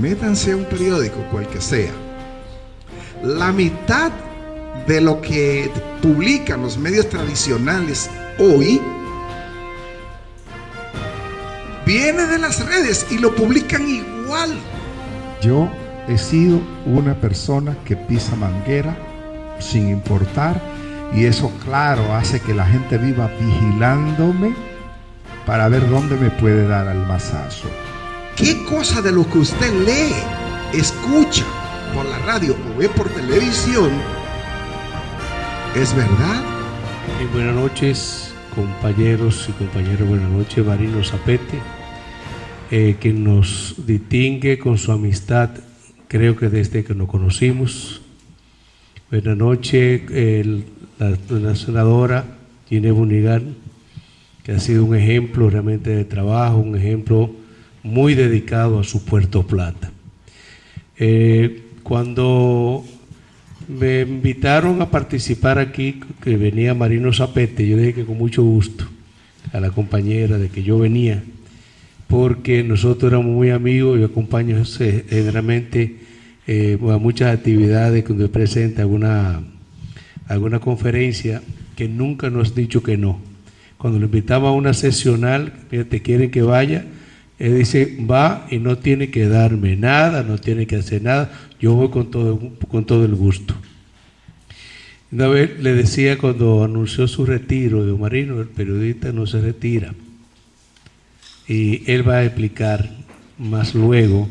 métanse a un periódico, cual que sea. La mitad de lo que publican los medios tradicionales hoy viene de las redes y lo publican igual. Yo he sido una persona que pisa manguera sin importar y eso claro hace que la gente viva vigilándome para ver dónde me puede dar al masazo. ¿Qué cosa de lo que usted lee, escucha por la radio o ve por televisión es verdad? Buenas noches, compañeros y compañeras. Buenas noches, Marino Zapete, eh, que nos distingue con su amistad, creo que desde que nos conocimos. Buenas noches, la, senadora Ginés Bunigan, que ha sido un ejemplo realmente de trabajo, un ejemplo muy dedicado a su Puerto Plata. Eh, cuando me invitaron a participar aquí, que venía Marino Zapete, yo dije que con mucho gusto a la compañera de que yo venía, porque nosotros éramos muy amigos y acompaño generalmente eh, a muchas actividades cuando presenta alguna, alguna conferencia que nunca nos ha dicho que no. Cuando lo invitamos a una sesional, te quieren que vaya, él dice, va y no tiene que darme nada, no tiene que hacer nada, yo voy con todo, con todo el gusto. Una vez le decía cuando anunció su retiro de Marino, el periodista no se retira. Y él va a explicar más luego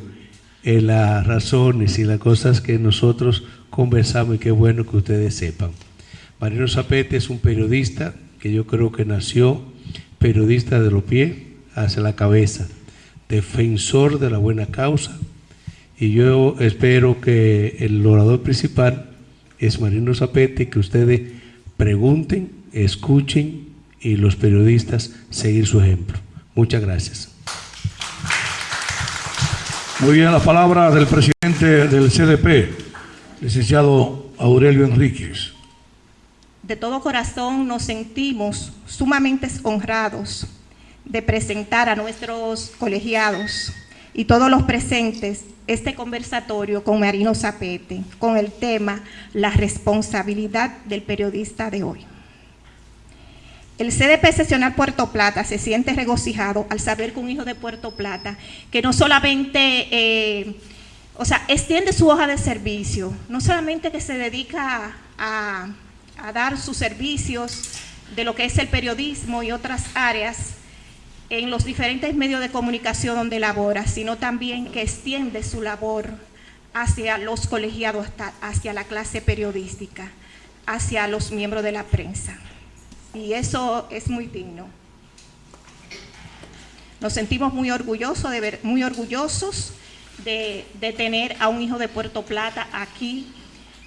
eh, las razones y las cosas que nosotros conversamos y qué bueno que ustedes sepan. Marino Zapete es un periodista que yo creo que nació periodista de los pies hacia la cabeza, defensor de la buena causa, y yo espero que el orador principal es Marino Zapete, que ustedes pregunten, escuchen y los periodistas seguir su ejemplo. Muchas gracias. Muy bien, la palabra del presidente del CDP, licenciado Aurelio Enríquez. De todo corazón nos sentimos sumamente honrados de presentar a nuestros colegiados y todos los presentes este conversatorio con Marino Zapete con el tema La responsabilidad del periodista de hoy. El CDP Sesional Puerto Plata se siente regocijado al saber que un hijo de Puerto Plata, que no solamente, eh, o sea, extiende su hoja de servicio, no solamente que se dedica a, a dar sus servicios de lo que es el periodismo y otras áreas, en los diferentes medios de comunicación donde labora, sino también que extiende su labor hacia los colegiados, hacia la clase periodística, hacia los miembros de la prensa. Y eso es muy digno. Nos sentimos muy orgullosos de, ver, muy orgullosos de, de tener a un hijo de Puerto Plata aquí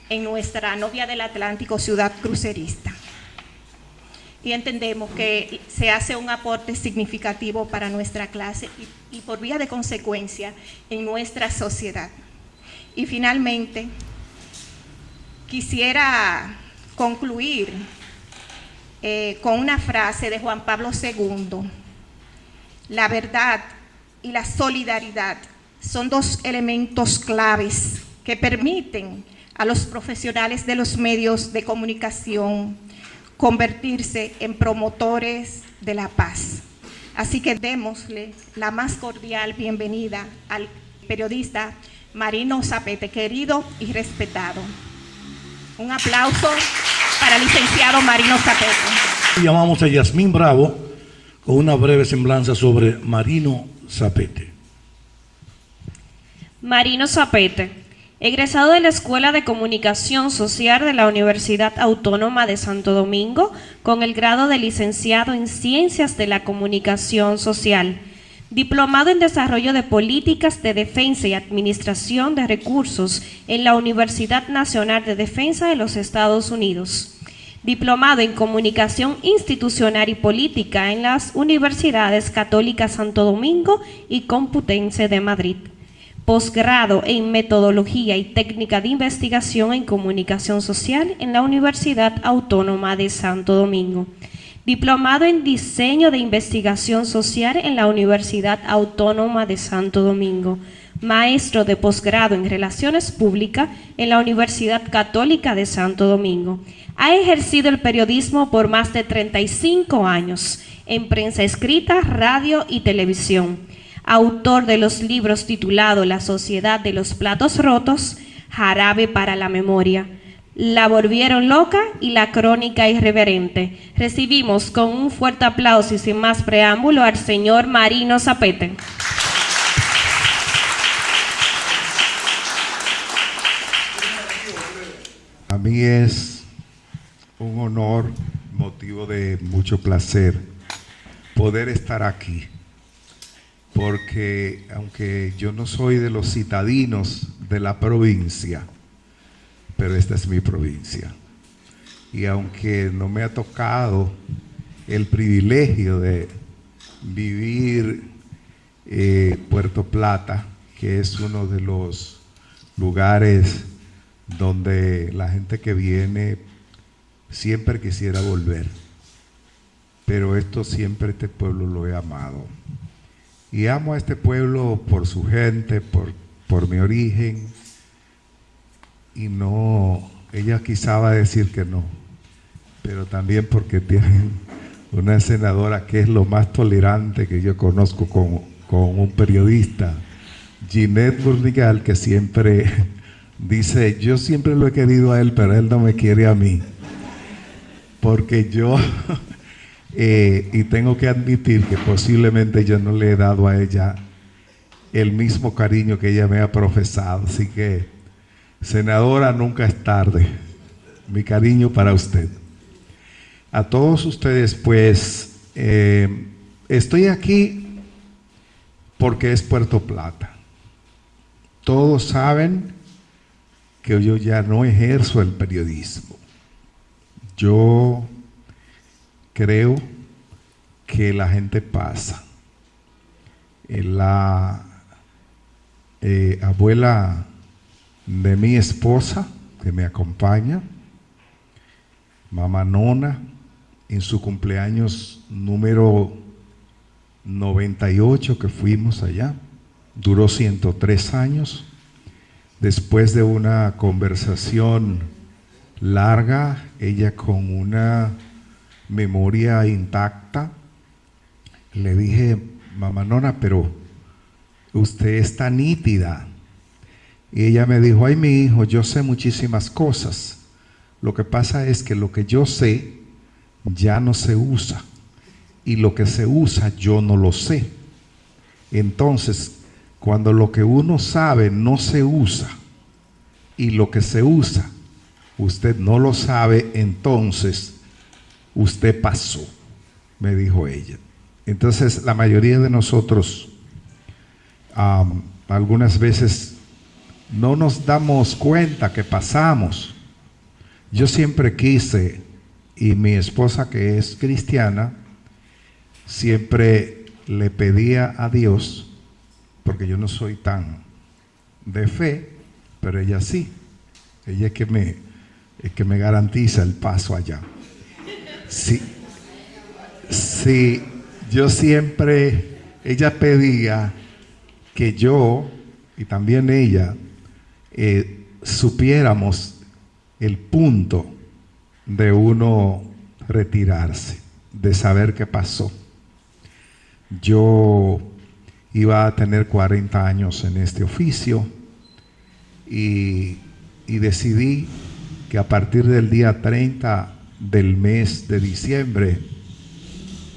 en nuestra novia del Atlántico, ciudad crucerista y entendemos que se hace un aporte significativo para nuestra clase y, por vía de consecuencia en nuestra sociedad. Y finalmente, quisiera concluir eh, con una frase de Juan Pablo II. La verdad y la solidaridad son dos elementos claves que permiten a los profesionales de los medios de comunicación convertirse en promotores de la paz. Así que démosle la más cordial bienvenida al periodista Marino Zapete, querido y respetado. Un aplauso para el licenciado Marino Zapete. Llamamos a Yasmín Bravo con una breve semblanza sobre Marino Zapete. Marino Zapete Egresado de la Escuela de Comunicación Social de la Universidad Autónoma de Santo Domingo con el grado de licenciado en Ciencias de la Comunicación Social. Diplomado en Desarrollo de Políticas de Defensa y Administración de Recursos en la Universidad Nacional de Defensa de los Estados Unidos. Diplomado en Comunicación Institucional y Política en las Universidades Católicas Santo Domingo y Computense de Madrid posgrado en Metodología y Técnica de Investigación en Comunicación Social en la Universidad Autónoma de Santo Domingo. Diplomado en Diseño de Investigación Social en la Universidad Autónoma de Santo Domingo. maestro de posgrado en Relaciones Públicas en la Universidad Católica de Santo Domingo. Ha ejercido el periodismo por más de 35 años en prensa escrita, radio y televisión. Autor de los libros titulados La Sociedad de los Platos Rotos, Jarabe para la Memoria, La Volvieron Loca y La Crónica Irreverente. Recibimos con un fuerte aplauso y sin más preámbulo al señor Marino Zapete. A mí es un honor, motivo de mucho placer, poder estar aquí. Porque aunque yo no soy de los citadinos de la provincia, pero esta es mi provincia. Y aunque no me ha tocado el privilegio de vivir eh, Puerto Plata, que es uno de los lugares donde la gente que viene siempre quisiera volver. Pero esto siempre este pueblo lo he amado. Y amo a este pueblo por su gente, por, por mi origen. Y no, ella quizá va a decir que no, pero también porque tienen una senadora que es lo más tolerante que yo conozco con, con un periodista, Ginette Burnigal, que siempre dice, yo siempre lo he querido a él, pero él no me quiere a mí. Porque yo, eh, y tengo que admitir que posiblemente yo no le he dado a ella el mismo cariño que ella me ha profesado. Así que, senadora, nunca es tarde. Mi cariño para usted. A todos ustedes, pues, eh, estoy aquí porque es Puerto Plata. Todos saben que yo ya no ejerzo el periodismo. Yo creo que la gente pasa. Eh, la eh, abuela de mi esposa, que me acompaña, mamá Nona, en su cumpleaños número 98 que fuimos allá, duró 103 años Después de una conversación larga, ella con una memoria intacta, le dije, mamá Nona, pero usted está nítida. Y ella me dijo, ay mi hijo, yo sé muchísimas cosas. Lo que pasa es que lo que yo sé ya no se usa. Y lo que se usa yo no lo sé. Entonces, cuando lo que uno sabe no se usa y lo que se usa, usted no lo sabe, entonces usted pasó, me dijo ella. Entonces la mayoría de nosotros algunas veces no nos damos cuenta que pasamos. Yo siempre quise, y mi esposa que es cristiana, siempre le pedía a Dios porque yo no soy tan de fe, pero ella sí. Ella es que me, es que me garantiza el paso allá. Sí, sí, yo siempre, ella pedía que yo y también ella eh, supiéramos el punto de uno retirarse, de saber qué pasó. Yo iba a tener 40 años en este oficio y, decidí que a partir del día 30 del mes de diciembre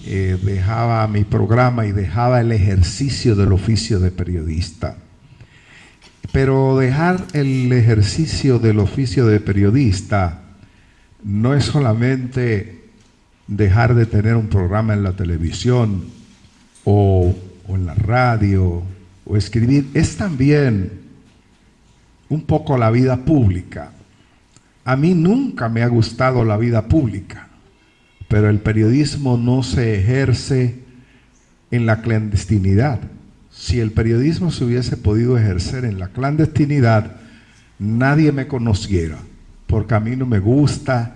eh, dejaba mi programa y dejaba el ejercicio del oficio de periodista. Pero dejar el ejercicio del oficio de periodista no es solamente dejar de tener un programa en la televisión o o en la radio o escribir, es también un poco la vida pública. A mí nunca me ha gustado la vida pública, pero el periodismo no se ejerce en la clandestinidad. Si el periodismo se hubiese podido ejercer en la clandestinidad, nadie me conociera, porque a mí no me gusta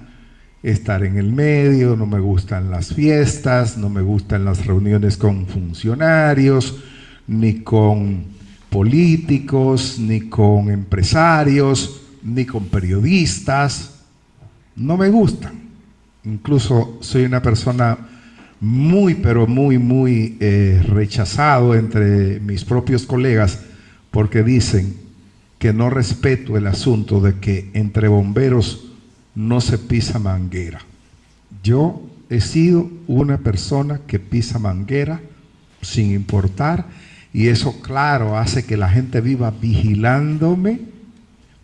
estar en el medio, no me gustan las fiestas, no me gustan las reuniones con funcionarios, ni con políticos, ni con empresarios, ni con periodistas. No me gustan. Incluso soy una persona muy, pero muy, muy eh, rechazado entre mis propios colegas porque dicen que no respeto el asunto de que entre bomberos no se pisa manguera. Yo he sido una persona que pisa manguera sin importar y eso claro hace que la gente viva vigilándome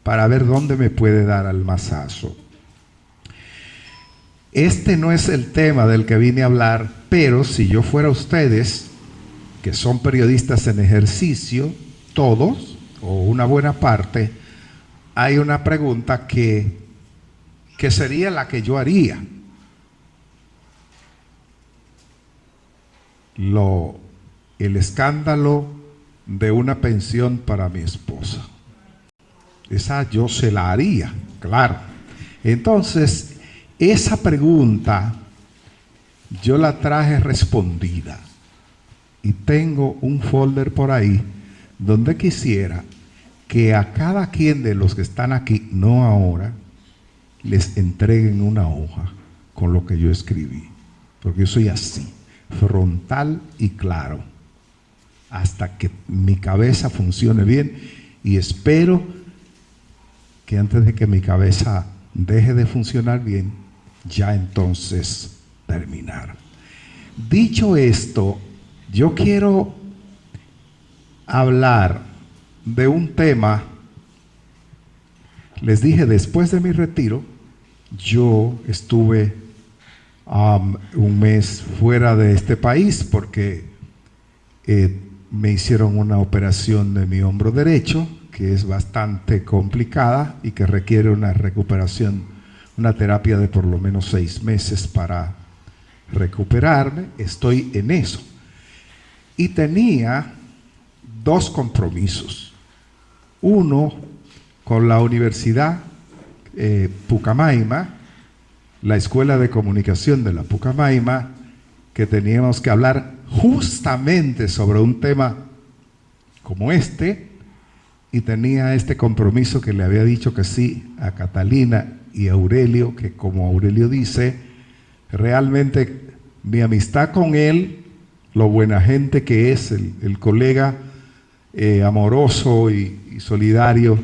para ver dónde me puede dar al mazazo. Este no es el tema del que vine a hablar, pero si yo fuera ustedes, que son periodistas en ejercicio, todos, o una buena parte, hay una pregunta que, que sería la que yo haría. Lo, el escándalo de una pensión para mi esposa. Esa yo se la haría, claro. Entonces, esa pregunta yo la traje respondida y tengo un folder por ahí donde quisiera que a cada quien de los que están aquí, no ahora, les entreguen una hoja con lo que yo escribí. Porque yo soy así, frontal y claro, hasta que mi cabeza funcione bien y espero que antes de que mi cabeza deje de funcionar bien, ya entonces terminar. Dicho esto, yo quiero hablar de un tema, les dije, después de mi retiro, yo estuve um, un mes fuera de este país porque eh, me hicieron una operación de mi hombro derecho, que es bastante complicada y que requiere una recuperación una terapia de por lo menos seis meses para recuperarme, estoy en eso. Y tenía dos compromisos. Uno con la Universidad eh, Pucamaima, la Escuela de Comunicación de la Pucamaima, que teníamos que hablar justamente sobre un tema como este, y tenía este compromiso que le había dicho que sí a Catalina y Aurelio, que como Aurelio dice, realmente mi amistad con él, lo buena gente que es, el, colega eh, amoroso y, solidario,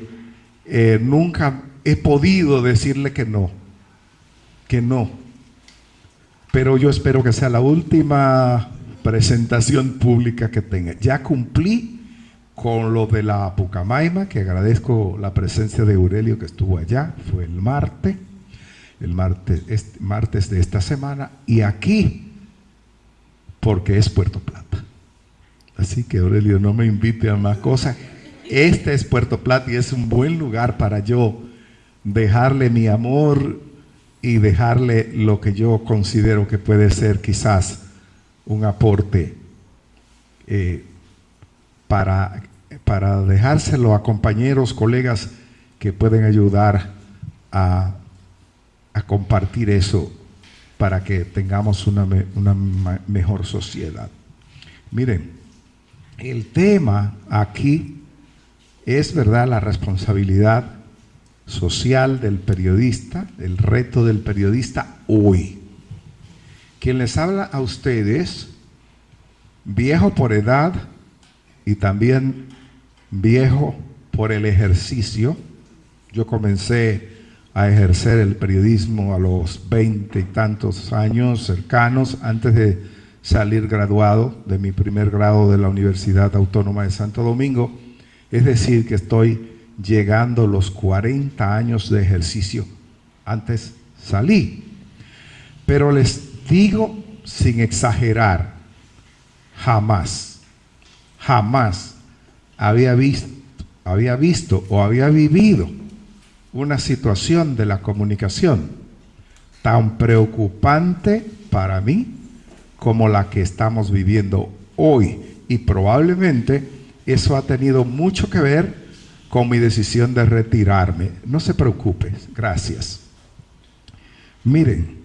eh, nunca he podido decirle que no, que no. Pero yo espero que sea la última presentación pública que tenga. Ya cumplí con lo de la Pucamaima, que agradezco la presencia de Aurelio que estuvo allá, fue el martes, el martes, este, martes de esta semana, y aquí, porque es Puerto Plata. Así que Aurelio, no me invite a más cosas. Este es Puerto Plata y es un buen lugar para yo dejarle mi amor y dejarle lo que yo considero que puede ser quizás un aporte eh, para, para dejárselo a compañeros, colegas que pueden ayudar a, compartir eso para que tengamos una, una mejor sociedad. Miren, el tema aquí es, ¿verdad?, la responsabilidad social del periodista, el reto del periodista hoy. Quien les habla a ustedes, viejo por edad, y también viejo por el ejercicio. Yo comencé a ejercer el periodismo a los veinte y tantos años cercanos, antes de salir graduado de mi primer grado de la Universidad Autónoma de Santo Domingo. Es decir, que estoy llegando los 40 años de ejercicio. Antes salí. Pero les digo sin exagerar, jamás jamás había visto, o había vivido una situación de la comunicación tan preocupante para mí como la que estamos viviendo hoy. Y probablemente eso ha tenido mucho que ver con mi decisión de retirarme. No se preocupe, gracias. Miren,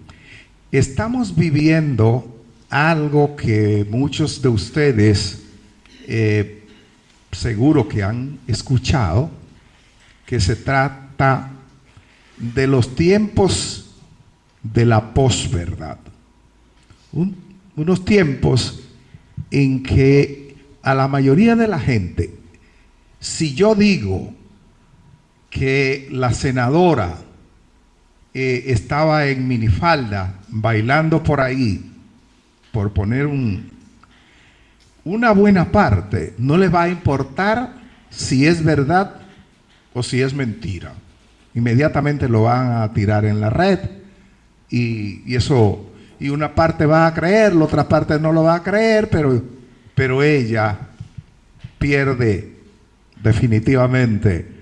estamos viviendo algo que muchos de ustedes eh, seguro que han escuchado, que se trata de los tiempos de la posverdad. unos tiempos en que a la mayoría de la gente, si yo digo que la senadora eh, estaba en minifalda bailando por ahí, por poner un, una buena parte, no le va a importar si es verdad o si es mentira. Inmediatamente lo van a tirar en la red y, y eso, y una parte va a creer, la otra parte no lo va a creer, pero, pero ella pierde definitivamente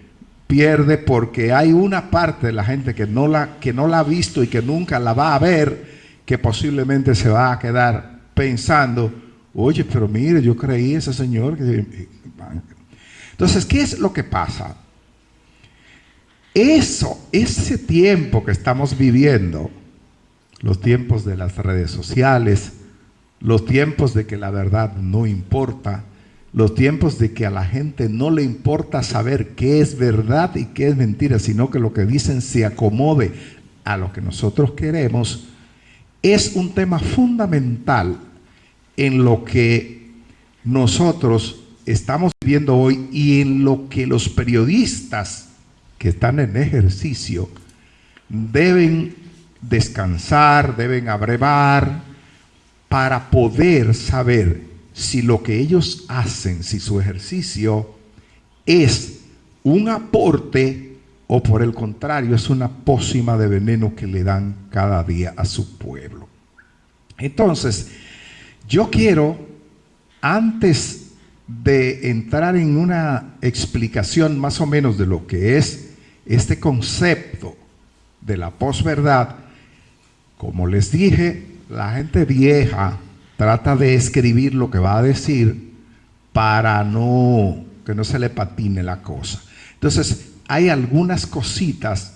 pierde porque hay una parte de la gente que no la, que no la ha visto y que nunca la va a ver, que posiblemente se va a quedar pensando, oye, pero mire, yo creí ese señor. Que... Entonces, ¿qué es lo que pasa? Eso, ese tiempo que estamos viviendo, los tiempos de las redes sociales, los tiempos de que la verdad no importa, los tiempos de que a la gente no le importa saber qué es verdad y qué es mentira, sino que lo que dicen se acomode a lo que nosotros queremos, es un tema fundamental en lo que nosotros estamos viendo hoy y en lo que los periodistas que están en ejercicio deben descansar, deben abrevar para poder saber si lo que ellos hacen, si su ejercicio es un aporte o por el contrario es una pócima de veneno que le dan cada día a su pueblo. Entonces, yo quiero, antes de entrar en una explicación más o menos de lo que es este concepto de la posverdad, como les dije, la gente vieja trata de escribir lo que va a decir para no que no se le patine la cosa. Entonces, hay algunas cositas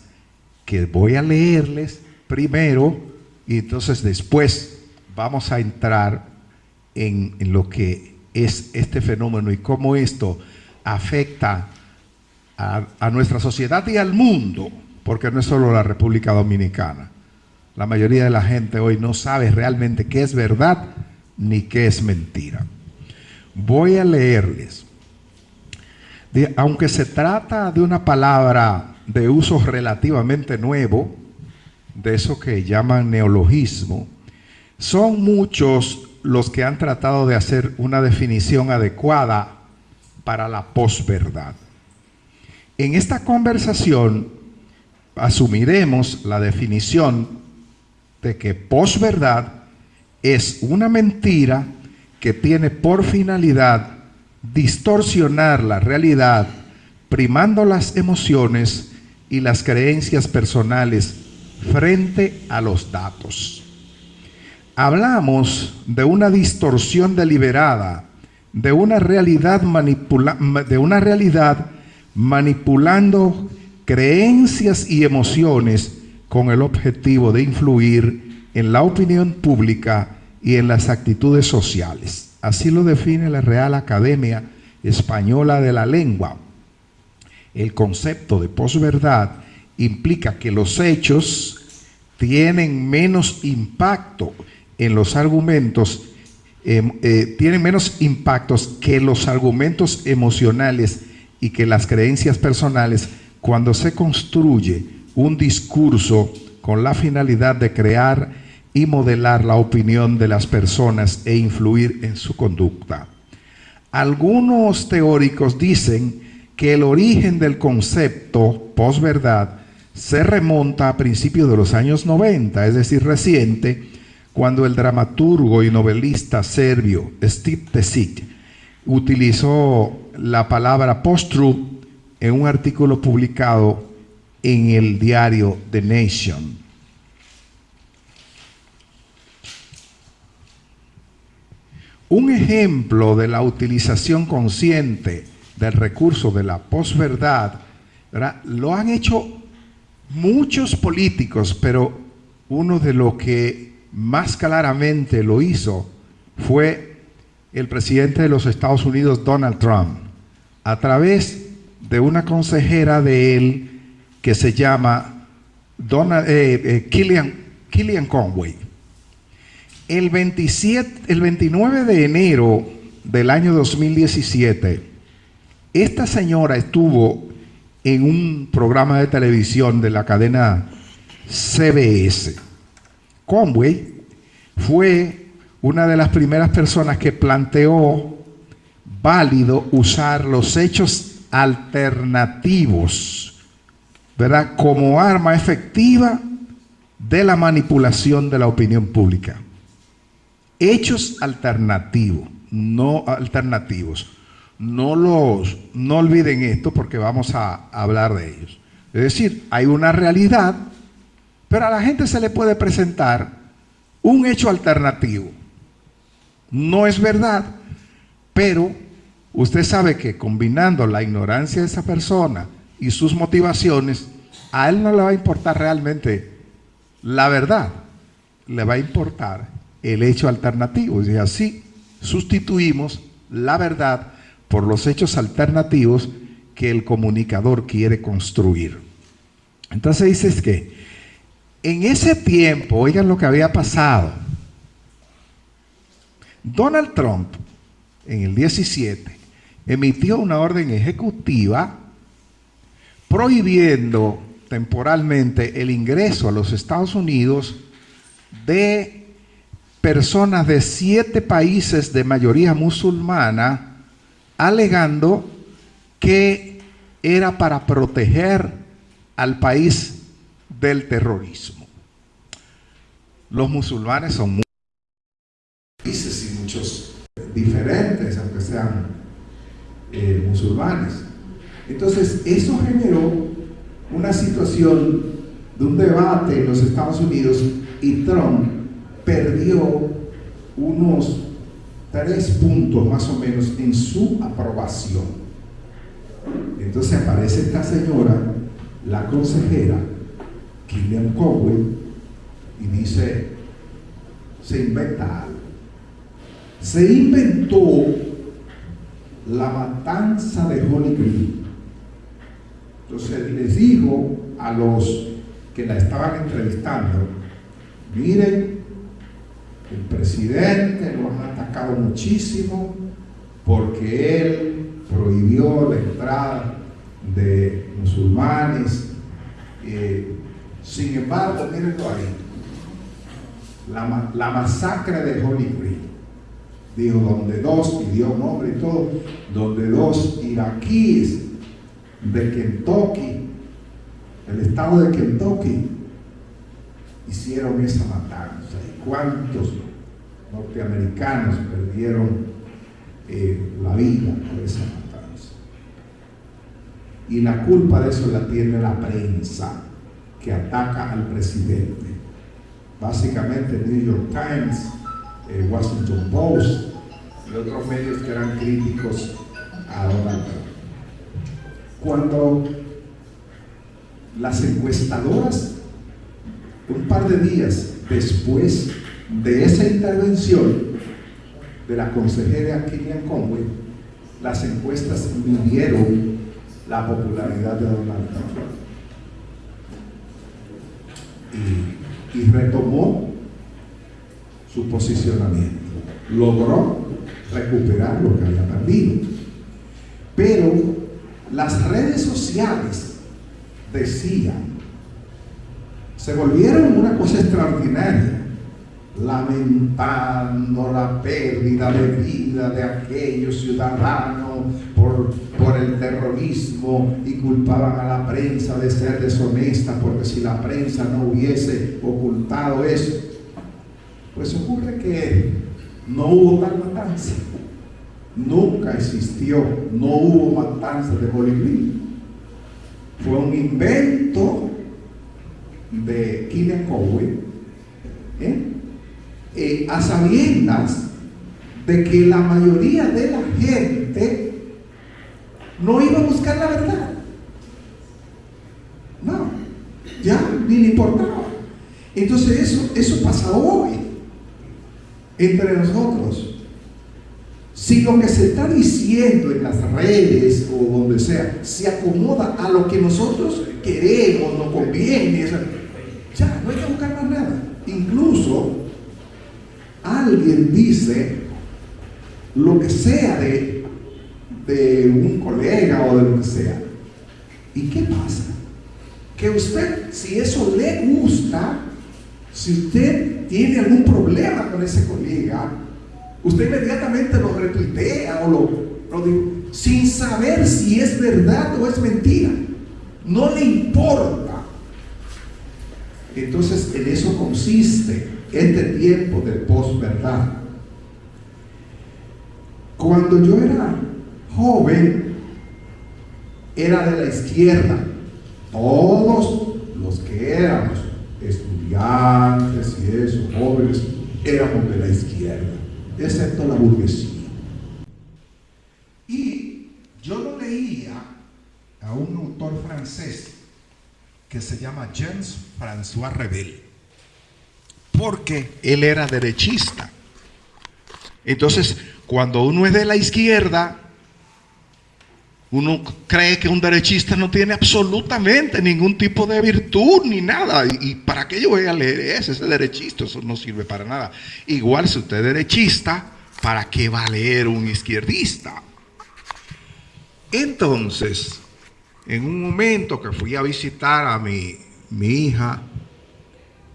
que voy a leerles primero y entonces después vamos a entrar en, lo que es este fenómeno y cómo esto afecta a, a, nuestra sociedad y al mundo, porque no es solo la República Dominicana. La mayoría de la gente hoy no sabe realmente qué es verdad ni qué es mentira. Voy a leerles. aunque se trata de una palabra de uso relativamente nuevo, de eso que llaman neologismo, son muchos los que han tratado de hacer una definición adecuada para la posverdad. En esta conversación asumiremos la definición de que posverdad es una mentira que tiene por finalidad distorsionar la realidad, primando las emociones y las creencias personales frente a los datos. Hablamos de una distorsión deliberada, de una realidad, de una realidad manipulando creencias y emociones con el objetivo de influir en la opinión pública y en las actitudes sociales. Así lo define la Real Academia Española de la Lengua. El concepto de posverdad implica que los hechos tienen menos impacto en los argumentos, em, eh, tienen menos impactos que los argumentos emocionales y que las creencias personales cuando se construye un discurso con la finalidad de crear y modelar la opinión de las personas e influir en su conducta. Algunos teóricos dicen que el origen del concepto posverdad se remonta a principios de los años 90, es decir, reciente, cuando el dramaturgo y novelista serbio Steve Tesic utilizó la palabra post-truth en un artículo publicado en el diario The Nation. Un ejemplo de la utilización consciente del recurso de la posverdad lo han hecho muchos políticos, pero uno de los que más claramente lo hizo fue el presidente de los Estados Unidos, Donald Trump. a través de una consejera de él que se llama Donna, eh, eh, Killian, Conway. El, 27, el 29 de enero del año 2017, esta señora estuvo en un programa de televisión de la cadena CBS. Conway fue una de las primeras personas que planteó válido usar los hechos alternativos, ¿verdad? Como arma efectiva de la manipulación de la opinión pública. Hechos alternativos, no alternativos. No los no olviden esto porque vamos a hablar de ellos. Es decir, hay una realidad, pero a la gente se le puede presentar un hecho alternativo. No es verdad, pero usted sabe que combinando la ignorancia de esa persona y sus motivaciones, a él no le va a importar realmente la verdad, le va a importar el hecho alternativo. Y así sustituimos la verdad por los hechos alternativos que el comunicador quiere construir. Entonces dices que en ese tiempo, oigan lo que había pasado, Donald Trump en el 17 emitió una orden ejecutiva prohibiendo temporalmente el ingreso a los Estados Unidos de personas de siete países de mayoría musulmana, alegando que era para proteger al país del terrorismo. Los musulmanes son muchos países y muchos diferentes, aunque sean eh, musulmanes. Entonces, eso generó una situación de un debate en los Estados Unidos y Trump perdió unos tres puntos más o menos en su aprobación. Entonces aparece esta señora, la consejera, Killian Cowell, y dice, se inventa algo. Se inventó la matanza de Holy Creek. Entonces les dijo a los que la estaban entrevistando, miren, el presidente lo han atacado muchísimo porque él prohibió la entrada de musulmanes. Eh, sin embargo, mírenlo ahí, la, la masacre de Holy Creek, dijo, donde dos, y dio nombre y todo, donde dos iraquíes de Kentucky, el estado de Kentucky, hicieron esa matanza. ¿Y cuántos norteamericanos perdieron eh, la vida por esa matanza? Y la culpa de eso la tiene la prensa que ataca al presidente. Básicamente el New York Times, el Washington Post y otros medios que eran críticos a Donald Trump. Cuando las encuestadoras un par de días después de esa intervención de la consejera Killian Conway, las encuestas midieron la popularidad de Donald Trump. Y, retomó su posicionamiento. Logró recuperar lo que había perdido. Pero las redes sociales decían se volvieron una cosa extraordinaria, lamentando la pérdida de vida de aquellos ciudadanos por, el terrorismo y culpaban a la prensa de ser deshonesta porque si la prensa no hubiese ocultado eso, pues ocurre que no hubo tal matanza. Nunca existió, no hubo matanza de Bolivia. Fue un invento de Killian Cowell, ¿eh? Eh, a sabiendas de que la mayoría de la gente no iba a buscar la verdad. No, ya ni le importaba. Entonces eso, eso pasa hoy entre nosotros. Si lo que se está diciendo en las redes o donde sea se acomoda a lo que nosotros queremos, nos conviene, ya no hay que buscar más nada. Incluso alguien dice lo que sea de, de un colega o de lo que sea. ¿Y qué pasa? Que usted, si eso le gusta, si usted tiene algún problema con ese colega, usted inmediatamente lo retuitea o lo, lo dice, sin saber si es verdad o es mentira. No le importa. Entonces en eso consiste este tiempo de posverdad. Cuando yo era joven, era de la izquierda. Todos los que éramos estudiantes y eso, jóvenes, éramos de la izquierda, excepto la burguesía. Y yo lo leía a un autor francés que se llama James François Rebel, porque él era derechista. Entonces, cuando uno es de la izquierda, uno cree que un derechista no tiene absolutamente ningún tipo de virtud ni nada. ¿Y, para qué yo voy a leer ese? Ese derechista, eso no sirve para nada. Igual si usted es derechista, ¿para qué va a leer un izquierdista? Entonces, en un momento que fui a visitar a mi, mi hija,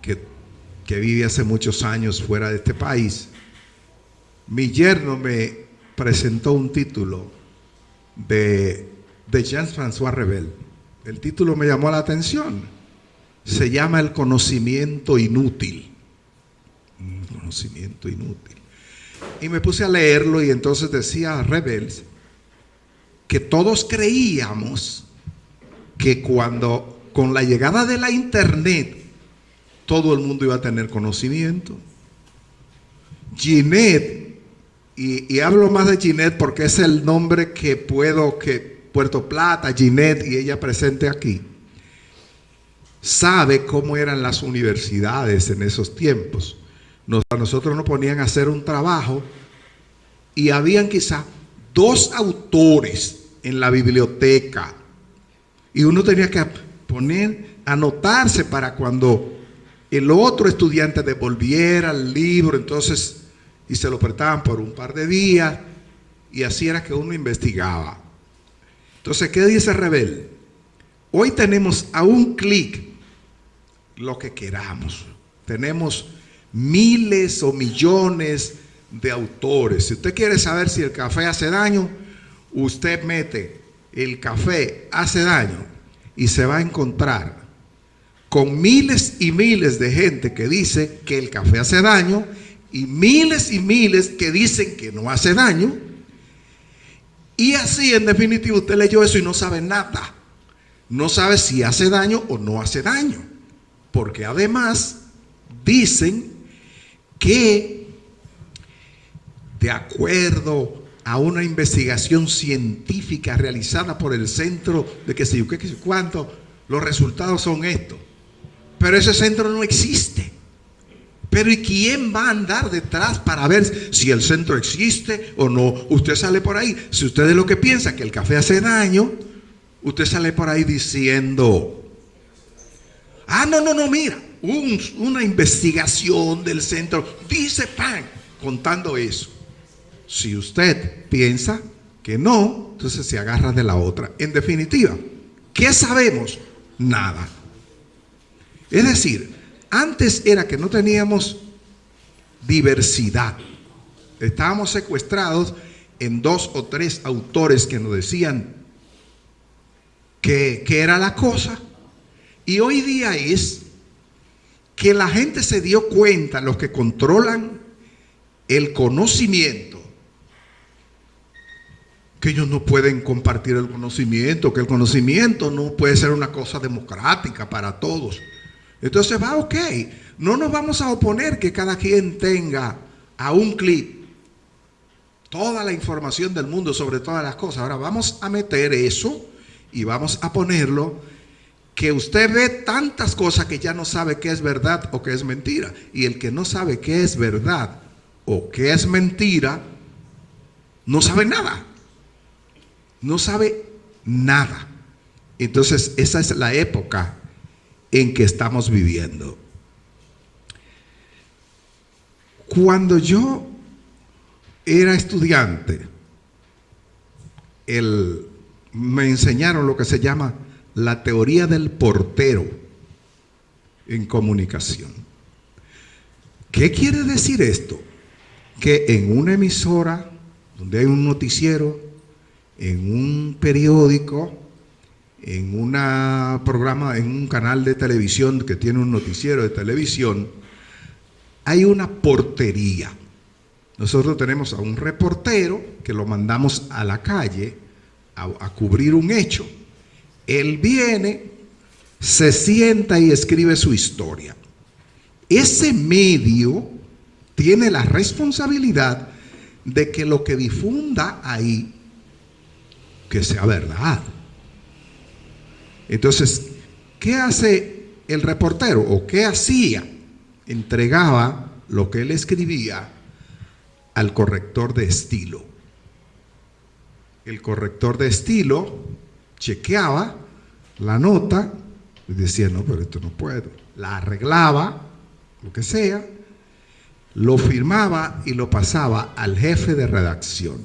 que, que vive hace muchos años fuera de este país, mi yerno me presentó un título de, de Jean-François Rebel. El título me llamó la atención. Se llama El conocimiento inútil. Un conocimiento inútil. Y me puse a leerlo y entonces decía Rebel que todos creíamos que cuando con la llegada de la internet todo el mundo iba a tener conocimiento. Ginette y, hablo más de Ginette porque es el nombre que puedo, que Puerto Plata, Ginette y ella presente aquí, sabe cómo eran las universidades en esos tiempos. Nos, a nosotros nos ponían a hacer un trabajo y habían quizá dos autores en la biblioteca y uno tenía que poner, anotarse para cuando el otro estudiante devolviera el libro, entonces y se lo prestaban por un par de días y así era que uno investigaba. Entonces, ¿qué dice Rebel? Hoy tenemos a un clic lo que queramos. Tenemos miles o millones de autores. Si usted quiere saber si el café hace daño, usted mete el café hace daño y se va a encontrar con miles y miles de gente que dice que el café hace daño y miles y miles que dicen que no hace daño. Y así, en definitiva, usted leyó eso y no sabe nada. No sabe si hace daño o no hace daño. Porque además dicen que de acuerdo a una investigación científica realizada por el centro de que sé yo qué, qué cuánto, los resultados son estos. Pero ese centro no existe. Pero ¿y quién va a andar detrás para ver si el centro existe o no? Usted sale por ahí. Si usted es lo que piensa que el café hace daño, usted sale por ahí diciendo, ah, no, no, no, mira, una investigación del centro dice pan, contando eso. Si usted piensa que no, entonces se agarra de la otra. En definitiva, ¿qué sabemos? Nada. Es decir, antes era que no teníamos diversidad. Estábamos secuestrados en dos o tres autores que nos decían que, era la cosa. Y hoy día es que la gente se dio cuenta, los que controlan el conocimiento, que ellos no pueden compartir el conocimiento, que el conocimiento no puede ser una cosa democrática para todos. Entonces va, ok, no nos vamos a oponer que cada quien tenga a un clic toda la información del mundo sobre todas las cosas. Ahora vamos a meter eso y vamos a ponerlo que usted ve tantas cosas que ya no sabe qué es verdad o qué es mentira. Y el que no sabe qué es verdad o qué es mentira, no sabe nada. No sabe nada. Entonces, esa es la época en que estamos viviendo. Cuando yo era estudiante, me enseñaron lo que se llama la teoría del portero en comunicación. ¿Qué quiere decir esto? Que en una emisora, donde hay un noticiero, en un periódico, en un programa, en un canal de televisión que tiene un noticiero de televisión, hay una portería. Nosotros tenemos a un reportero que lo mandamos a la calle a, a cubrir un hecho. Él viene, se sienta y escribe su historia. Ese medio tiene la responsabilidad de que lo que difunda ahí, que sea verdad. Entonces, ¿qué hace el reportero o qué hacía? Entregaba lo que él escribía al corrector de estilo. El corrector de estilo chequeaba la nota y decía, no, pero esto no puedo. La arreglaba, lo que sea, lo firmaba y lo pasaba al jefe de redacción.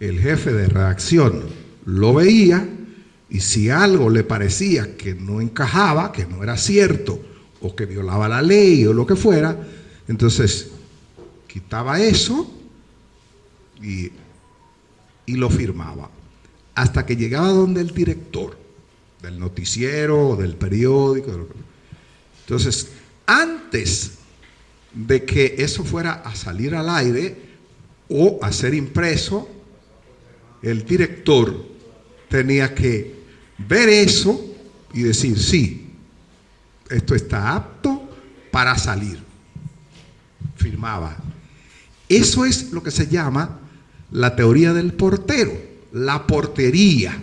El jefe de redacción lo veía y si algo le parecía que no encajaba, que no era cierto, o que violaba la ley o lo que fuera, entonces quitaba eso y, y lo firmaba. Hasta que llegaba donde el director del noticiero, del periódico. Entonces, antes de que eso fuera a salir al aire o a ser impreso, el director tenía que ver eso y decir, sí, esto está apto para salir. Firmaba. Eso es lo que se llama la teoría del portero, la portería.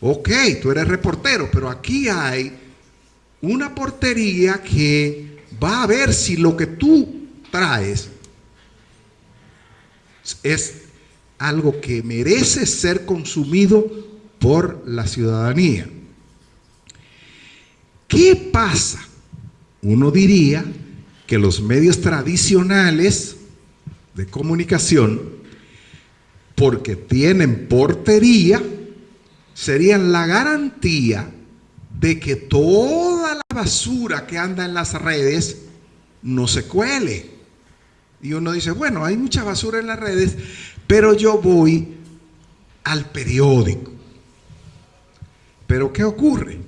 Ok, tú eres reportero, pero aquí hay una portería que va a ver si lo que tú traes es algo que merece ser consumido por la ciudadanía. ¿Qué pasa? Uno diría que los medios tradicionales de comunicación, porque tienen portería, serían la garantía de que toda la basura que anda en las redes no se cuele. Y uno dice, bueno, hay mucha basura en las redes, pero yo voy al periódico. Pero ¿qué ocurre?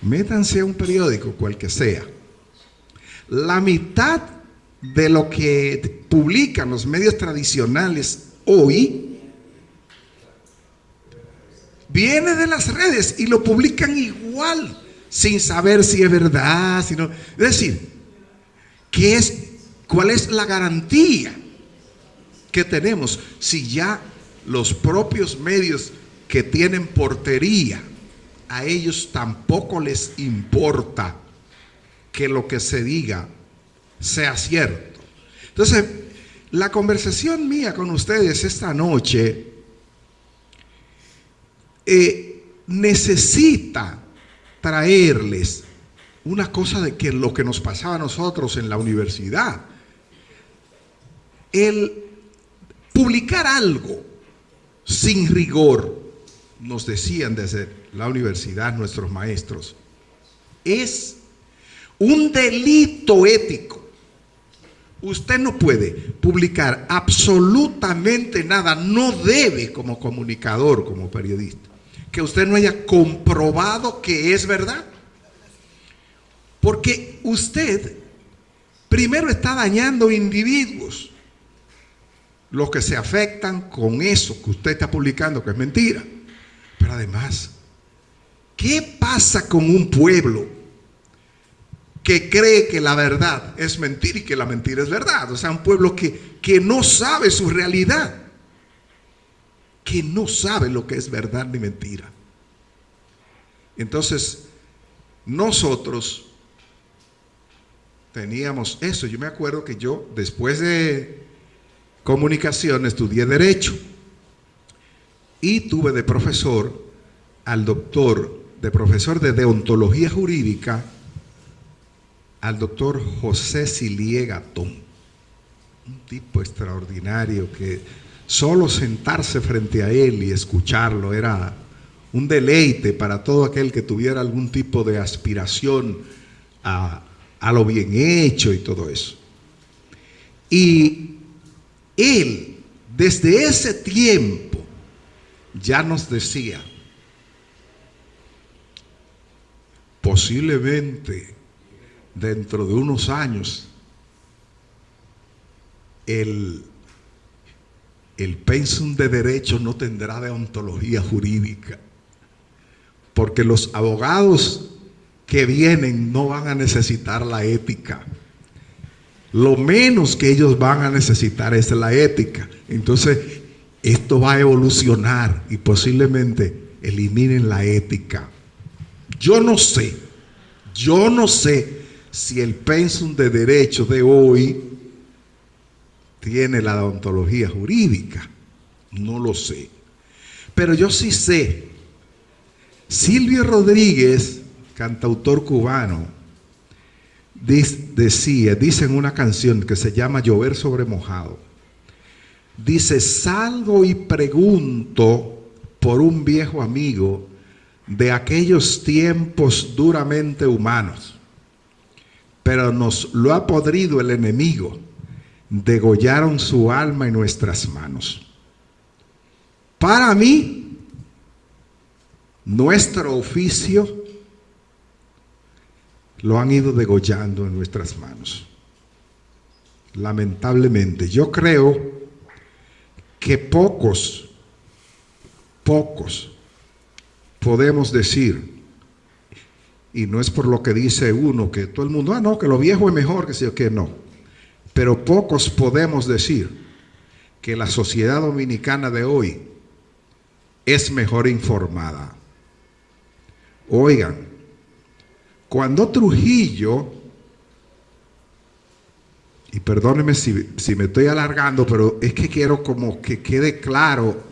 Métanse a un periódico, cual que sea. La mitad de lo que publican los medios tradicionales hoy viene de las redes y lo publican igual, sin saber si es verdad, sino, es decir, ¿qué es, ¿cuál es la garantía que tenemos si ya los propios medios que tienen portería, a ellos tampoco les importa que lo que se diga sea cierto. Entonces, la conversación mía con ustedes esta noche eh, necesita traerles una cosa de que lo que nos pasaba a nosotros en la universidad. El publicar algo sin rigor, nos decían desde la universidad nuestros maestros, es un delito ético. Usted no puede publicar absolutamente nada, no debe como comunicador, como periodista, que usted no haya comprobado que es verdad. Porque usted primero está dañando individuos, los que se afectan con eso que usted está publicando, que es mentira. Pero además, ¿qué pasa con un pueblo que cree que la verdad es mentira y que la mentira es verdad? O sea, un pueblo que, que no sabe su realidad, que no sabe lo que es verdad ni mentira. Entonces, nosotros teníamos eso. Yo me acuerdo que yo, después de comunicación estudié Derecho y tuve de profesor al doctor, de profesor de deontología jurídica, al doctor José Siliegatón, un tipo extraordinario que solo sentarse frente a él y escucharlo era un deleite para todo aquel que tuviera algún tipo de aspiración a, a lo bien hecho y todo eso. Y él, desde ese tiempo, ya nos decía, posiblemente dentro de unos años, el, el pensum de derecho no tendrá deontología jurídica, porque los abogados que vienen no van a necesitar la ética. Lo menos que ellos van a necesitar es la ética. Entonces, esto va a evolucionar y posiblemente eliminen la ética. Yo no sé, yo no sé si el pensum de derecho de hoy tiene la odontología jurídica. No lo sé. Pero yo sí sé. Silvio Rodríguez, cantautor cubano, decía, dice en una canción que se llama Llover sobre mojado. Dice, salgo y pregunto por un viejo amigo de aquellos tiempos duramente humanos, pero nos lo ha podrido el enemigo, degollaron su alma en nuestras manos. Para mí, nuestro oficio lo han ido degollando en nuestras manos. Lamentablemente, yo creo que pocos, pocos podemos decir, y no es por lo que dice uno, que todo el mundo, ah, no, que lo viejo es mejor, que que no, pero pocos podemos decir que la sociedad dominicana de hoy es mejor informada. Oigan, cuando Trujillo, y perdónenme si, si, me estoy alargando, pero es que quiero como que quede claro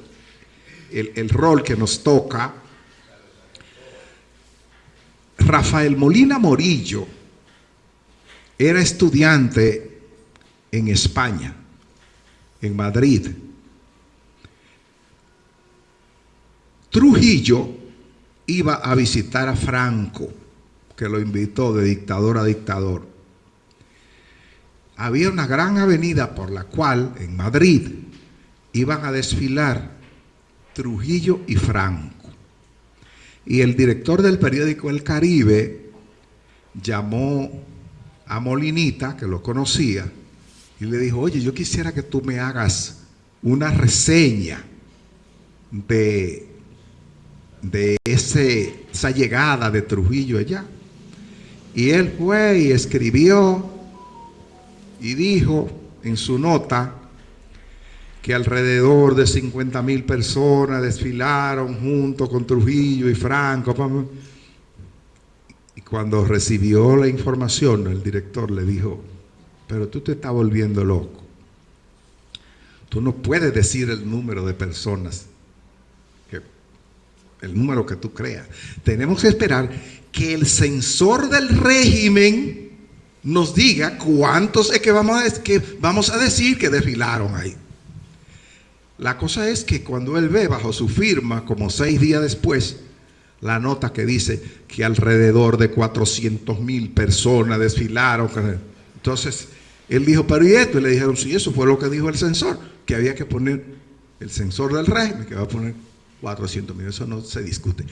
el, el rol que nos toca, Rafael Molina Morillo era estudiante en España, en Madrid. Trujillo iba a visitar a Franco, que lo invitó de dictador a dictador. Había una gran avenida por la cual en Madrid iban a desfilar Trujillo y Franco. Y el director del periódico El Caribe llamó a Molinita, que lo conocía, y le dijo, oye, yo quisiera que tú me hagas una reseña de, de ese, esa llegada de Trujillo allá. Y él fue y escribió y dijo en su nota que alrededor de 50 mil personas desfilaron junto con Trujillo y Franco. Y cuando recibió la información, el director le dijo, pero tú te estás volviendo loco. Tú no puedes decir el número de personas, el número que tú creas. Tenemos que esperar que el censor del régimen nos diga cuántos es que vamos a, que vamos a decir que desfilaron ahí. La cosa es que cuando él ve bajo su firma, como seis días después, la nota que dice que alrededor de 400 mil personas desfilaron. Entonces, él dijo, pero ¿y esto? Y le dijeron, sí, eso fue lo que dijo el censor, que había que poner el censor del régimen, que va a poner 400 mil, eso no se discute.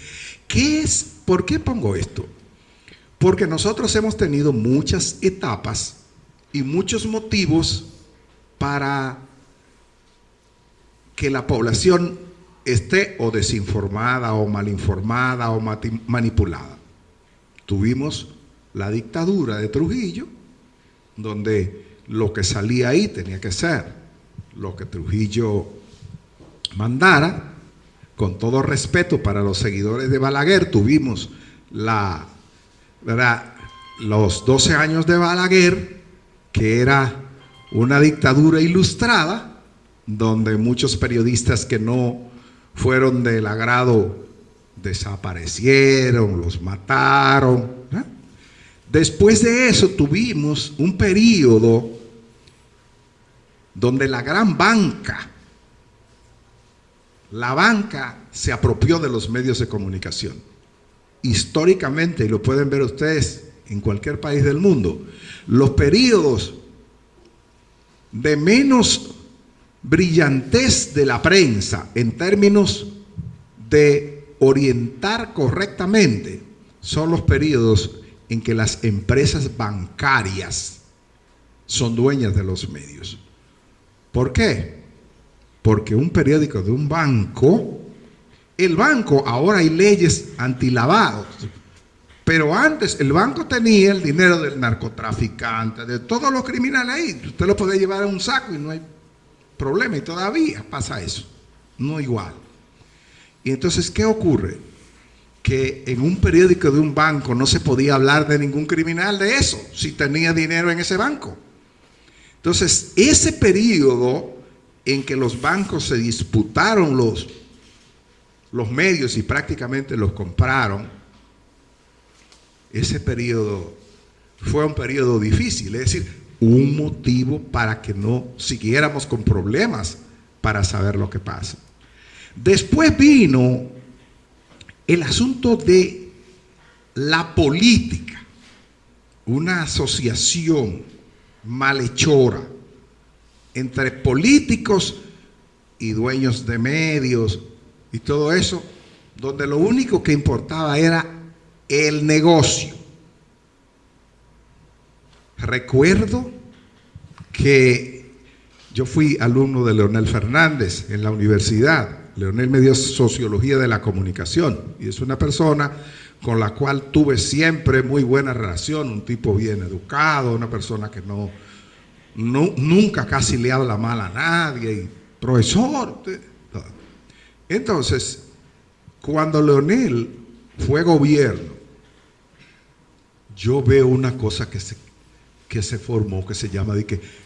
¿Qué es? ¿Por qué pongo esto? Porque nosotros hemos tenido muchas etapas y muchos motivos para que la población esté o desinformada o malinformada o manipulada. Tuvimos la dictadura de Trujillo, donde lo que salía ahí tenía que ser lo que Trujillo mandara, con todo respeto para los seguidores de Balaguer, tuvimos la, ¿verdad? los 12 años de Balaguer, que era una dictadura ilustrada, donde muchos periodistas que no fueron del agrado desaparecieron, los mataron. Después de eso tuvimos un periodo donde la gran banca, la banca se apropió de los medios de comunicación. Históricamente, y lo pueden ver ustedes en cualquier país del mundo, los periodos de menos brillantez de la prensa en términos de orientar correctamente son los periodos en que las empresas bancarias son dueñas de los medios. ¿Por qué? Porque un periódico de un banco, el banco, ahora hay leyes antilavados, pero antes el banco tenía el dinero del narcotraficante, de todos los criminales ahí. Usted lo puede llevar en un saco y no hay problema. Y todavía pasa eso. No igual. Y entonces, ¿qué ocurre? Que en un periódico de un banco no se podía hablar de ningún criminal de eso, si tenía dinero en ese banco. Entonces, ese periodo en que los bancos se disputaron los, los medios y prácticamente los compraron, ese periodo fue un periodo difícil, es decir, un motivo para que no siguiéramos con problemas para saber lo que pasa. Después vino el asunto de la política, una asociación malhechora entre políticos y dueños de medios y todo eso, donde lo único que importaba era el negocio. Recuerdo que yo fui alumno de Leonel Fernández en la universidad. Leonel me dio sociología de la comunicación y es una persona con la cual tuve siempre muy buena relación, un tipo bien educado, una persona que no, nunca casi le habla mal a nadie, y profesor. Entonces, cuando Leonel fue gobierno, yo veo una cosa que se, que se formó, que se llama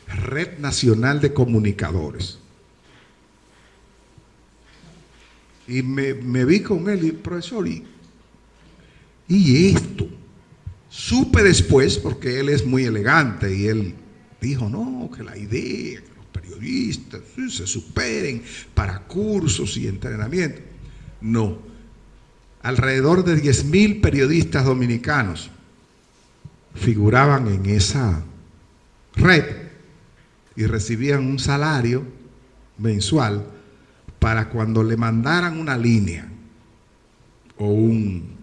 Red Nacional de Comunicadores. Y me, vi con él y profesor, y, y esto. Supe después, porque él es muy elegante y él dijo, no, que la idea, periodistas se superen para cursos y entrenamiento. No, alrededor de 10 mil periodistas dominicanos figuraban en esa red y recibían un salario mensual para cuando le mandaran una línea o un,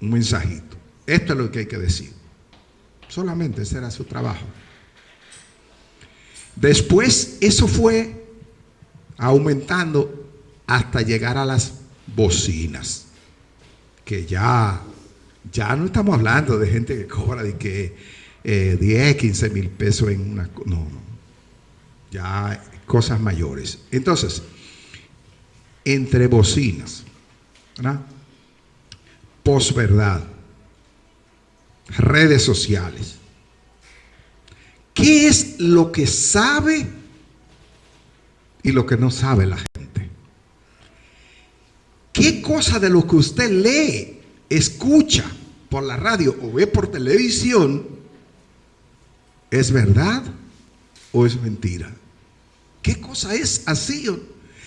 un mensajito. Esto es lo que hay que decir. Solamente ese era su trabajo. Después eso fue aumentando hasta llegar a las bocinas, que ya ya no estamos hablando de gente que cobra de que 10, eh, 15 mil pesos en una... No, no. Ya cosas mayores. Entonces, entre bocinas, ¿verdad? posverdad, redes sociales. ¿Qué es lo que sabe y lo que no sabe la gente? ¿Qué cosa de lo que usted lee, escucha, por la radio o ve por televisión, ¿es verdad o es mentira? ¿Qué cosa es así?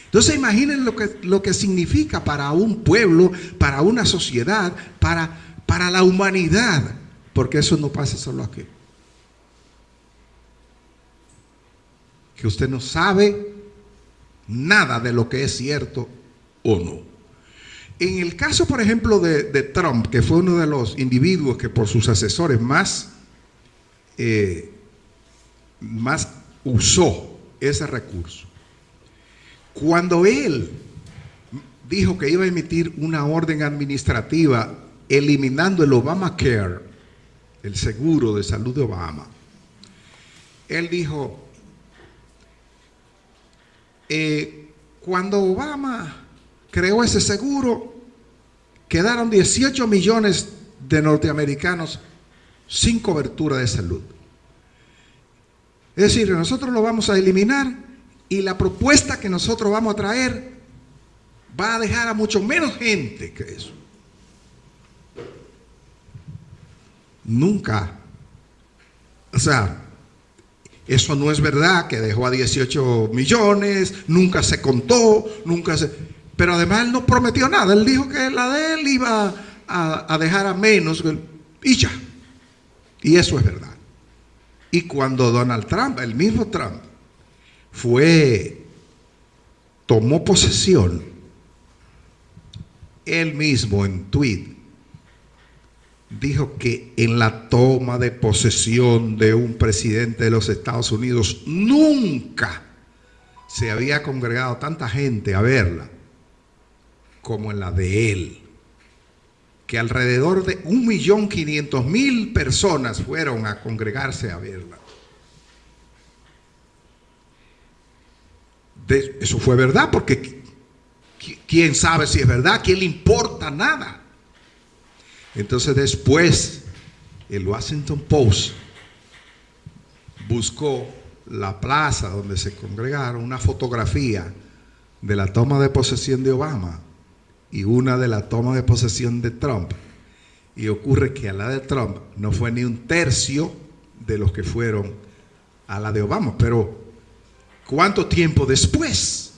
Entonces imaginen lo que, lo que significa para un pueblo, para una sociedad, para, para la humanidad, porque eso no pasa solo aquí. Que usted no sabe nada de lo que es cierto o no. En el caso, por ejemplo, de, Trump, que fue uno de los individuos que por sus asesores más, eh, más usó ese recurso, cuando él dijo que iba a emitir una orden administrativa eliminando el Obamacare, el seguro de salud de Obama, él dijo, eh, cuando Obama creó ese seguro, quedaron 18 millones de norteamericanos sin cobertura de salud. Es decir, nosotros lo vamos a eliminar Y la propuesta que nosotros vamos a traer va a dejar a mucho menos gente que eso. Nunca. O sea, eso no es verdad que dejó a 18 millones, nunca se contó, nunca se... Pero además él no prometió nada, él dijo que la de él iba a, a dejar a menos y ya. Y eso es verdad. Y cuando Donald Trump, el mismo Trump, fue, tomó posesión, él mismo en tweet dijo que en la toma de posesión de un presidente de los Estados Unidos nunca se había congregado tanta gente a verla como en la de él. Que alrededor de 1.500.000 personas fueron a congregarse a verla. eso fue verdad porque quién sabe si es verdad, quién le importa nada. Entonces después el Washington Post buscó la plaza donde se congregaron una fotografía de la toma de posesión de Obama y una de la toma de posesión de Trump. Y ocurre que a la de Trump no fue ni un tercio de los que fueron a la de Obama. Pero, ¿cuánto tiempo después?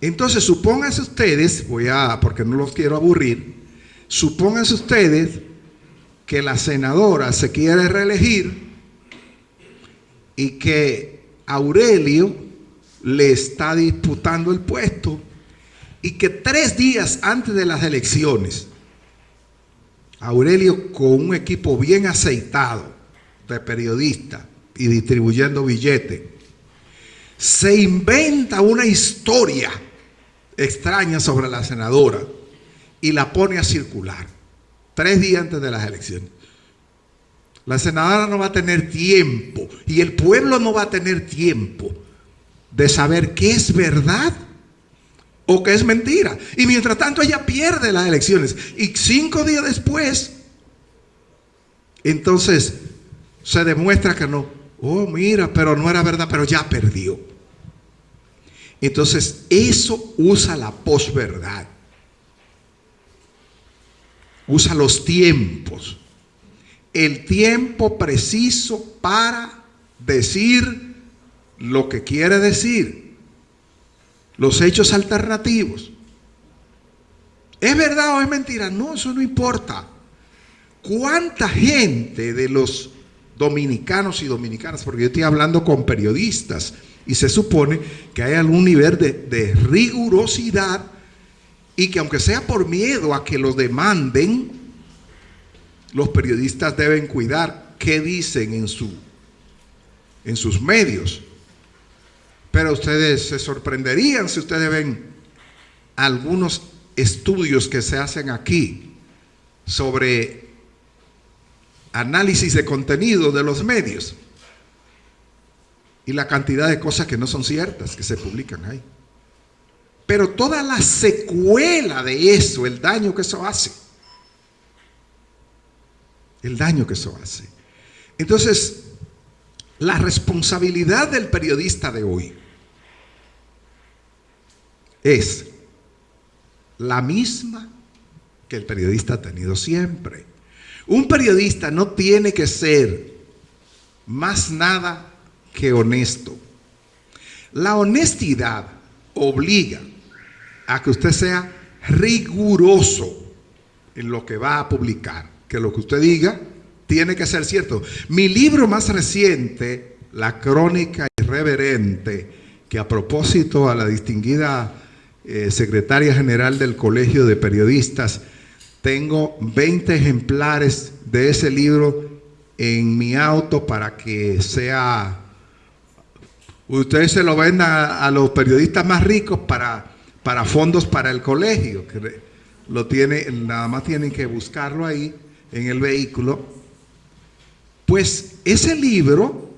Entonces, supónganse ustedes, voy a, porque no los quiero aburrir, Supónganse ustedes que la senadora se quiere reelegir y que Aurelio le está disputando el puesto y que tres días antes de las elecciones, Aurelio con un equipo bien aceitado de periodistas y distribuyendo billetes, se inventa una historia extraña sobre la senadora y la pone a circular tres días antes de las elecciones. La senadora no va a tener tiempo y el pueblo no va a tener tiempo de saber qué es verdad o qué es mentira. Y mientras tanto ella pierde las elecciones. Y cinco días después, entonces se demuestra que no. Oh, mira, pero no era verdad, pero ya perdió. Entonces eso usa la posverdad usa los tiempos. El tiempo preciso para decir lo que quiere decir. Los hechos alternativos. ¿Es verdad o es mentira? No, eso no importa. ¿Cuánta gente de los dominicanos y dominicanas, porque yo estoy hablando con periodistas y se supone que hay algún nivel de, de rigurosidad y que aunque sea por miedo a que los demanden, los periodistas deben cuidar qué dicen en, su, en sus medios. Pero ustedes se sorprenderían si ustedes ven algunos estudios que se hacen aquí sobre análisis de contenido de los medios y la cantidad de cosas que no son ciertas que se publican ahí. Pero toda la secuela de eso, el daño que eso hace. El daño que eso hace. Entonces, la responsabilidad del periodista de hoy es la misma que el periodista ha tenido siempre. Un periodista no tiene que ser más nada que honesto. La honestidad obliga a que usted sea riguroso en lo que va a publicar, que lo que usted diga tiene que ser cierto. Mi libro más reciente, La Crónica Irreverente, que a propósito a la distinguida eh, secretaria general del Colegio de Periodistas, tengo 20 ejemplares de ese libro en mi auto para que sea, ustedes se lo vendan a los periodistas más ricos para para fondos para el colegio, que lo tiene, nada más tienen que buscarlo ahí en el vehículo. Pues ese libro,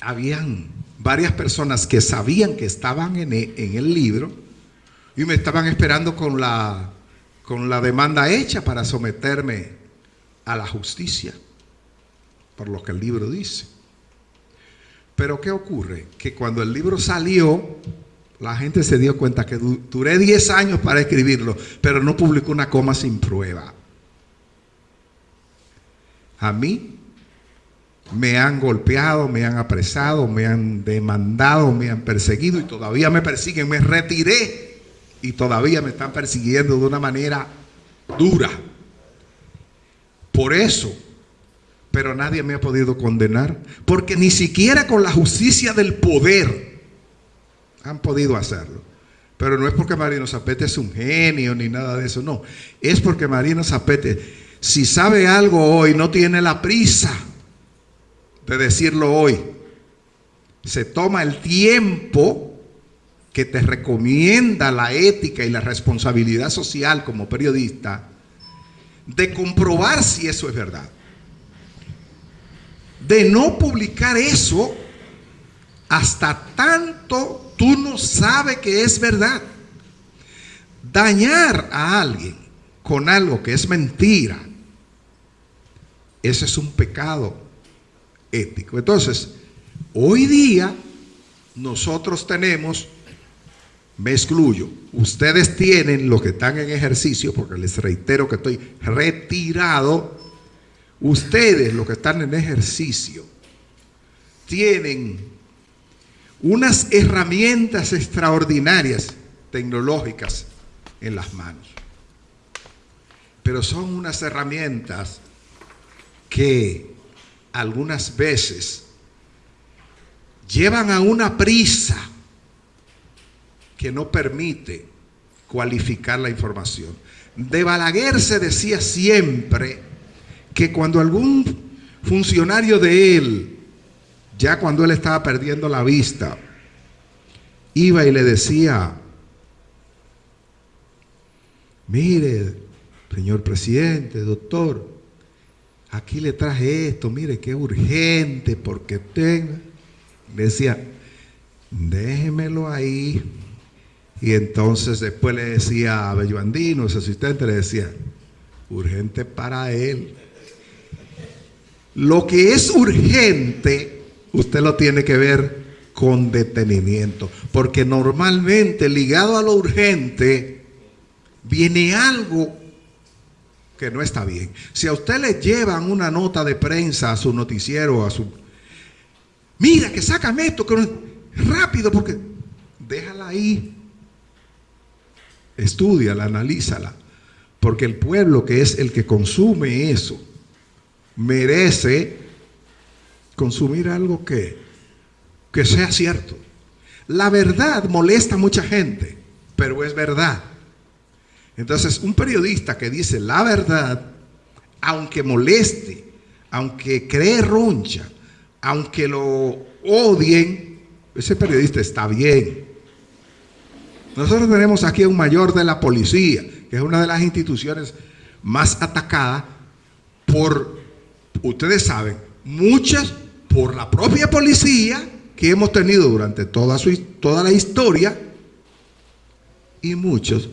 habían varias personas que sabían que estaban en el, en el libro y me estaban esperando con la, con la demanda hecha para someterme a la justicia, por lo que el libro dice. Pero ¿qué ocurre? Que cuando el libro salió, la gente se dio cuenta que duré 10 años para escribirlo, pero no publicó una coma sin prueba. A mí me han golpeado, me han apresado, me han demandado, me han perseguido y todavía me persiguen. Me retiré y todavía me están persiguiendo de una manera dura. Por eso, pero nadie me ha podido condenar, porque ni siquiera con la justicia del poder han podido hacerlo. Pero no es porque Marino Zapete es un genio ni nada de eso, no. Es porque Marino Zapete, si sabe algo hoy, no tiene la prisa de decirlo hoy. Se toma el tiempo que te recomienda la ética y la responsabilidad social como periodista de comprobar si eso es verdad. De no publicar eso hasta tanto tú no sabes que es verdad. Dañar a alguien con algo que es mentira, ese es un pecado ético. Entonces, hoy día nosotros tenemos me excluyo. Ustedes tienen, los que están en ejercicio, porque les reitero que estoy retirado, ustedes, los que están en ejercicio, tienen unas herramientas extraordinarias tecnológicas en las manos. Pero son unas herramientas que algunas veces llevan a una prisa que no permite cualificar la información. De Balaguer se decía siempre que cuando algún funcionario de él, ya cuando él estaba perdiendo la vista, iba y le decía, mire, señor presidente, doctor, aquí le traje esto, mire que urgente porque tengo, decía, déjemelo ahí, y entonces después le decía a Bello Andino, su asistente, le decía, urgente para él. Lo que es urgente, usted lo tiene que ver con detenimiento, porque normalmente ligado a lo urgente viene algo que no está bien. Si a usted le llevan una nota de prensa a su noticiero, a su... Mira, que sácame esto, que rápido, porque déjala ahí Estúdiala, analízala. Porque el pueblo que es el que consume eso, merece consumir algo que, que sea cierto. La verdad molesta a mucha gente, pero es verdad. Entonces, un periodista que dice la verdad, aunque moleste, aunque cree roncha, aunque lo odien, ese periodista está bien. Nosotros tenemos aquí a un mayor de la policía, que es una de las instituciones más atacadas por, ustedes saben, muchas por la propia policía que hemos tenido durante toda, su, toda la historia y muchos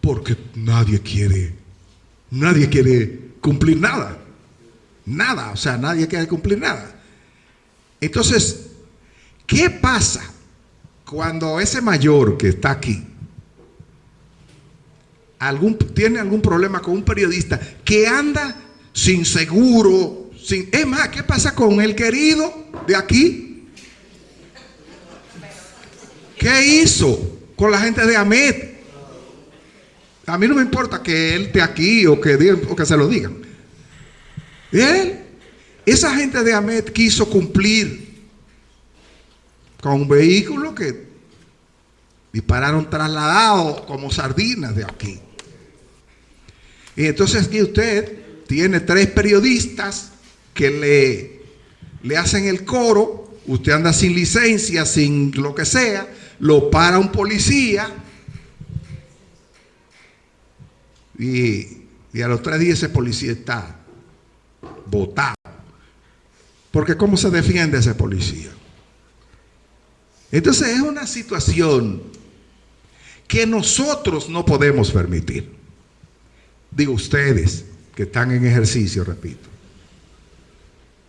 porque nadie quiere, nadie quiere cumplir nada. Nada, o sea, nadie quiere cumplir nada. Entonces, ¿qué pasa cuando ese mayor que está aquí algún, tiene algún problema con un periodista que anda sin seguro, sin... Es más, ¿qué pasa con el querido de aquí? ¿Qué hizo con la gente de Amet? A mí no me importa que él esté aquí o que, o que se lo digan. Él, esa gente de Amet quiso cumplir con un vehículo que dispararon trasladados como sardinas de aquí. Y entonces aquí usted tiene tres periodistas que le, le hacen el coro, usted anda sin licencia, sin lo que sea, lo para un policía y, y a los tres días ese policía está votado. Porque ¿cómo se defiende ese policía? Entonces es una situación que nosotros no podemos permitir. Digo ustedes que están en ejercicio, repito.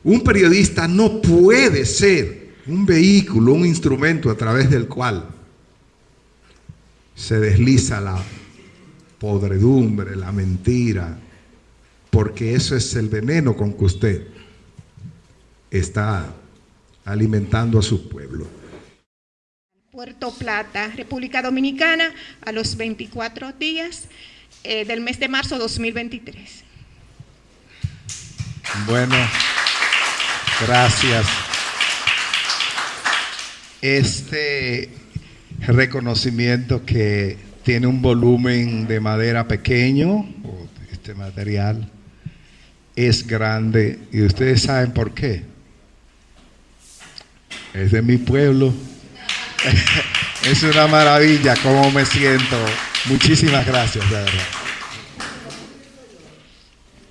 Un periodista no puede ser un vehículo, un instrumento a través del cual se desliza la podredumbre, la mentira, porque eso es el veneno con que usted está alimentando a su pueblo. Puerto Plata, República Dominicana, a los 24 días eh, del mes de marzo 2023. Bueno, gracias. Este reconocimiento que tiene un volumen de madera pequeño, este material es grande y ustedes saben por qué. Es de mi pueblo. es una maravilla cómo me siento. Muchísimas gracias, de verdad.